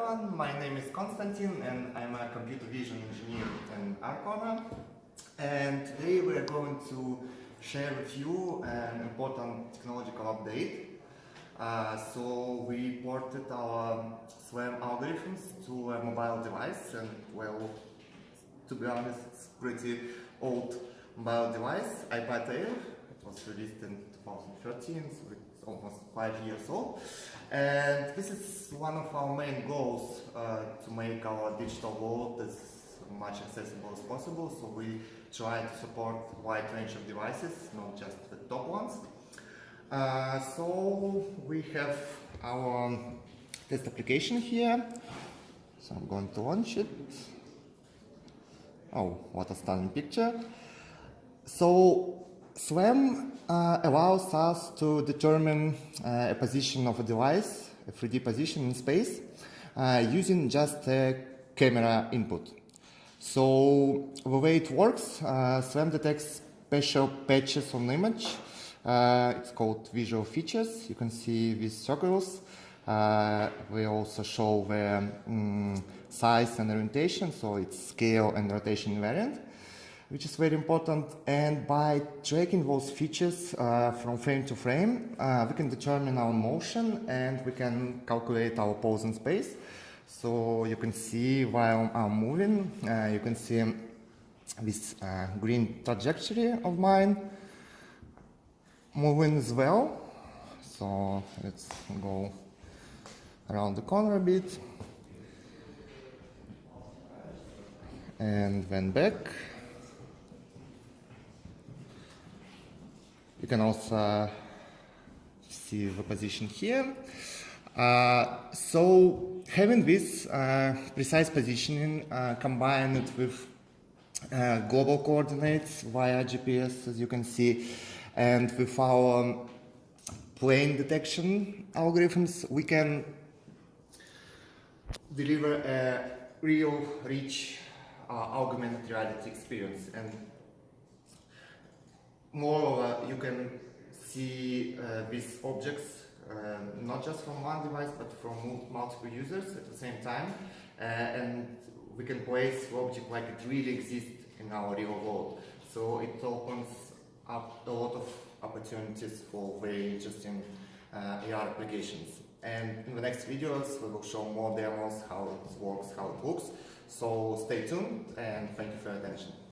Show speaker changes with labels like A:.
A: everyone, my name is Konstantin and I'm a computer vision engineer in Arcona and today we are going to share with you an important technological update. Uh, so we ported our SLAM algorithms to a mobile device and well, to be honest, it's pretty old mobile device, iPad Air. It was released in 2013, so it's almost five years old. And this is one of our main goals uh, to make our digital world as much accessible as possible. So we try to support wide range of devices, not just the top ones. Uh, so we have our test application here. So I'm going to launch it. Oh, what a stunning picture. So SLAM uh, allows us to determine uh, a position of a device, a 3D position in space, uh, using just a camera input. So the way it works, uh, SLAM detects special patches on the image. Uh, it's called visual features. You can see these circles. Uh, we also show the um, size and orientation, so it's scale and rotation invariant which is very important. And by tracking those features uh, from frame to frame, uh, we can determine our motion and we can calculate our pose in space. So you can see while I'm moving, uh, you can see this uh, green trajectory of mine moving as well. So let's go around the corner a bit and then back. Can also see the position here. Uh, so having this uh, precise positioning uh, combined with uh, global coordinates via GPS, as you can see, and with our plane detection algorithms, we can deliver a real, rich uh, augmented reality experience. And Moreover, you can see uh, these objects uh, not just from one device but from multiple users at the same time uh, and we can place the object like it really exists in our real world. So it opens up a lot of opportunities for very interesting uh, AR applications. And in the next videos we will show more demos, how it works, how it looks. So stay tuned and thank you for your attention.